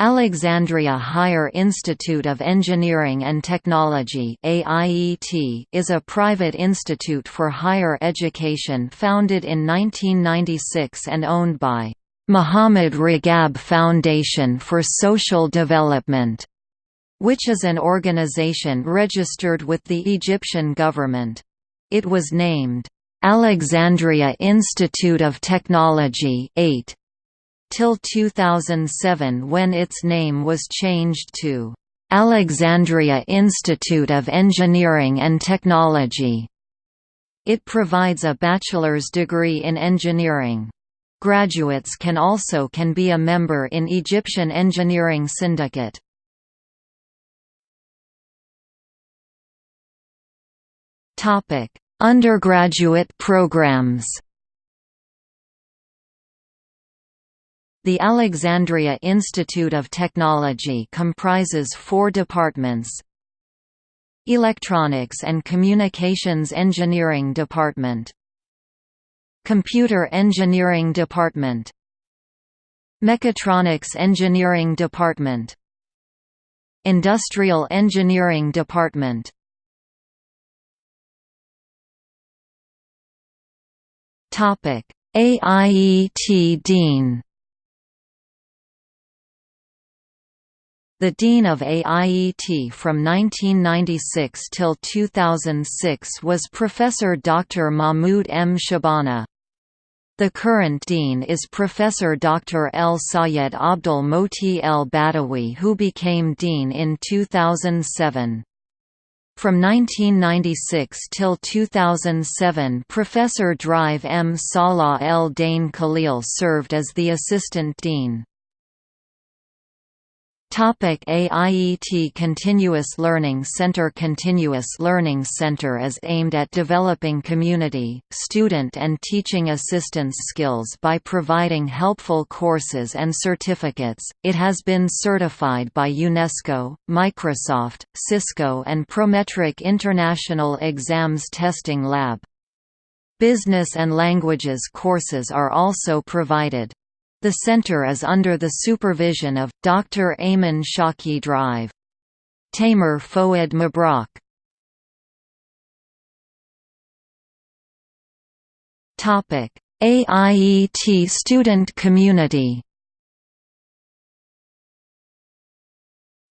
Alexandria Higher Institute of Engineering and Technology is a private institute for higher education founded in 1996 and owned by Muhammad Ragab Foundation for Social Development, which is an organization registered with the Egyptian government. It was named, "'Alexandria Institute of Technology 8 till 2007 when its name was changed to Alexandria Institute of Engineering and Technology. It provides a bachelor's degree in engineering. Graduates can also can be a member in Egyptian Engineering Syndicate. Topic: Undergraduate programs. The Alexandria Institute of Technology comprises four departments Electronics and Communications Engineering Department Computer Engineering Department Mechatronics Engineering Department Industrial Engineering Department. AIET Dean The Dean of AIET from 1996 till 2006 was Professor Dr. Mahmoud M. Shabana. The current dean is Professor Dr. El Sayed Abdul Moti El Badawi who became dean in 2007. From 1996 till 2007 Professor Drive M. Salah El Dane Khalil served as the assistant dean. Topic AIET Continuous Learning Center Continuous Learning Center is aimed at developing community, student and teaching assistance skills by providing helpful courses and certificates. It has been certified by UNESCO, Microsoft, Cisco and Prometric International Exams Testing Lab. Business and languages courses are also provided. The center is under the supervision of, Dr. Ayman Shaki Drive. Tamer Fouad Mabrak AIET student community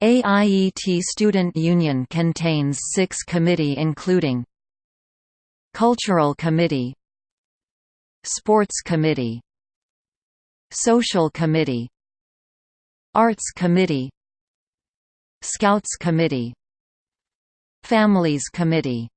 AIET Student Union contains six committee including Cultural Committee Sports Committee Social Committee Arts Committee Scouts Committee Families Committee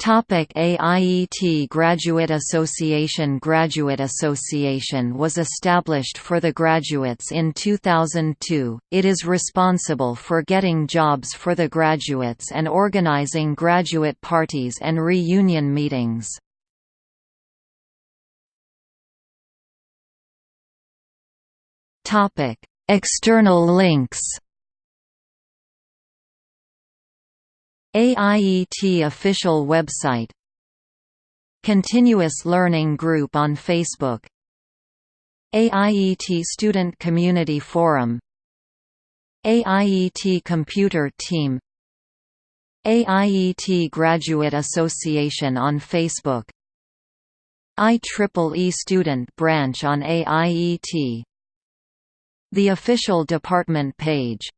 Topic AIET Graduate Association Graduate Association was established for the graduates in 2002. It is responsible for getting jobs for the graduates and organizing graduate parties and reunion meetings. External links. AIET official website Continuous Learning Group on Facebook AIET Student Community Forum AIET Computer Team AIET Graduate Association on Facebook IEEE Student Branch on AIET the official department page